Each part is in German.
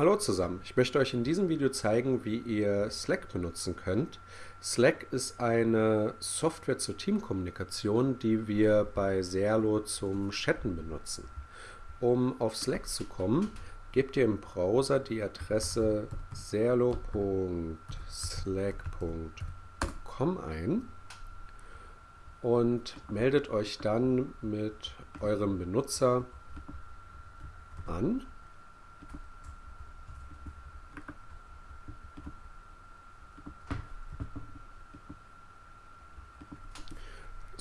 Hallo zusammen, ich möchte euch in diesem Video zeigen, wie ihr Slack benutzen könnt. Slack ist eine Software zur Teamkommunikation, die wir bei Serlo zum Chatten benutzen. Um auf Slack zu kommen, gebt ihr im Browser die Adresse serlo.slack.com ein und meldet euch dann mit eurem Benutzer an.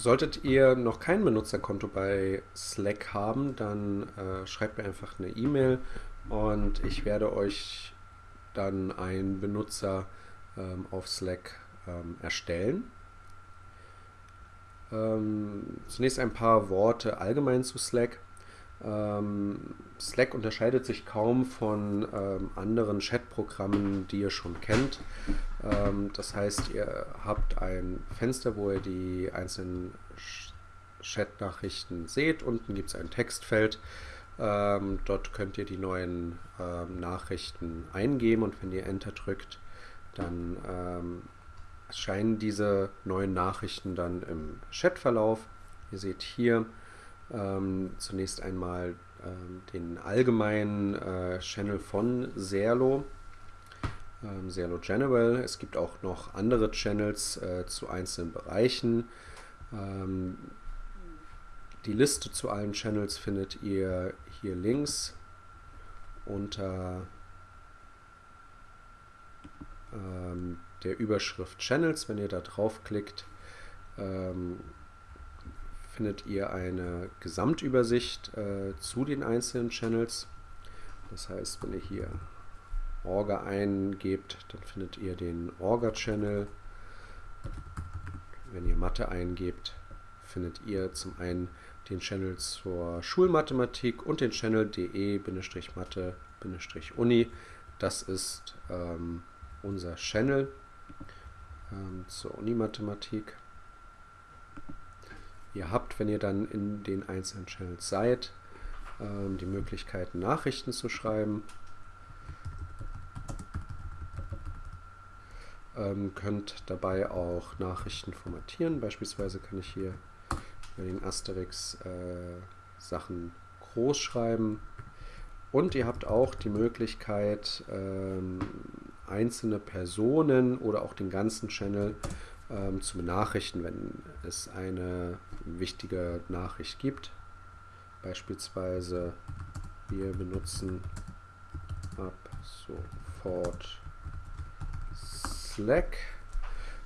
Solltet ihr noch kein Benutzerkonto bei Slack haben, dann äh, schreibt mir einfach eine E-Mail und ich werde euch dann einen Benutzer ähm, auf Slack ähm, erstellen. Ähm, zunächst ein paar Worte allgemein zu Slack. Ähm, Slack unterscheidet sich kaum von ähm, anderen Chatprogrammen, die ihr schon kennt. Ähm, das heißt, ihr habt ein Fenster, wo ihr die einzelnen Chat-Nachrichten seht. Unten gibt es ein Textfeld. Ähm, dort könnt ihr die neuen ähm, Nachrichten eingeben und wenn ihr Enter drückt, dann ähm, erscheinen diese neuen Nachrichten dann im Chatverlauf. Ihr seht hier ähm, zunächst einmal ähm, den allgemeinen äh, Channel von Serlo, ähm, Serlo General. Es gibt auch noch andere Channels äh, zu einzelnen Bereichen. Ähm, die Liste zu allen Channels findet ihr hier links unter ähm, der Überschrift Channels. Wenn ihr da draufklickt, ähm, findet ihr eine Gesamtübersicht äh, zu den einzelnen Channels. Das heißt, wenn ihr hier Orga eingebt, dann findet ihr den Orga-Channel. Wenn ihr Mathe eingebt, findet ihr zum einen den Channel zur Schulmathematik und den Channel de-mathe-uni. Das ist ähm, unser Channel ähm, zur Unimathematik. Ihr habt, wenn ihr dann in den einzelnen Channels seid, ähm, die Möglichkeit, Nachrichten zu schreiben. Ähm, könnt dabei auch Nachrichten formatieren. Beispielsweise kann ich hier bei den Asterix äh, Sachen groß schreiben. Und ihr habt auch die Möglichkeit, ähm, einzelne Personen oder auch den ganzen Channel ähm, zu benachrichten, wenn es eine wichtige Nachricht gibt. Beispielsweise wir benutzen ab sofort Slack.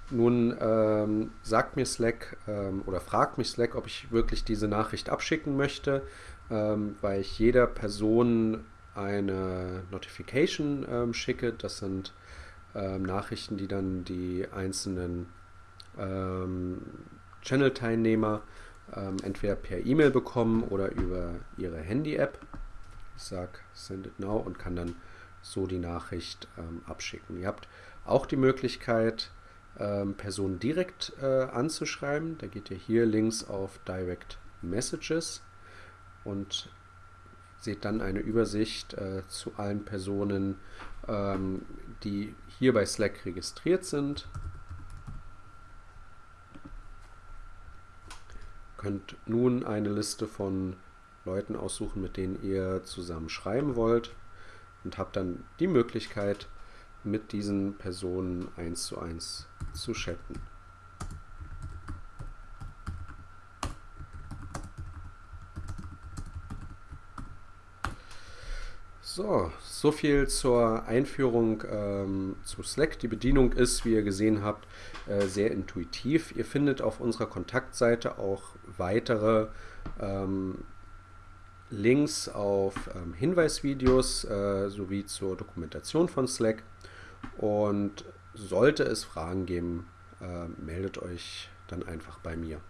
Nun ähm, sagt mir Slack ähm, oder fragt mich Slack, ob ich wirklich diese Nachricht abschicken möchte, ähm, weil ich jeder Person eine Notification ähm, schicke. Das sind ähm, Nachrichten, die dann die einzelnen ähm, Channel-Teilnehmer ähm, entweder per E-Mail bekommen oder über ihre Handy-App. Ich sage Send it now und kann dann so die Nachricht ähm, abschicken. Ihr habt auch die Möglichkeit, ähm, Personen direkt äh, anzuschreiben. Da geht ihr hier links auf Direct Messages und seht dann eine Übersicht äh, zu allen Personen, ähm, die hier bei Slack registriert sind. Könnt nun eine Liste von Leuten aussuchen, mit denen ihr zusammen schreiben wollt und habt dann die Möglichkeit, mit diesen Personen eins zu eins zu chatten. So, so viel zur Einführung ähm, zu Slack. Die Bedienung ist, wie ihr gesehen habt, äh, sehr intuitiv. Ihr findet auf unserer Kontaktseite auch weitere ähm, Links auf ähm, Hinweisvideos äh, sowie zur Dokumentation von Slack. Und sollte es Fragen geben, äh, meldet euch dann einfach bei mir.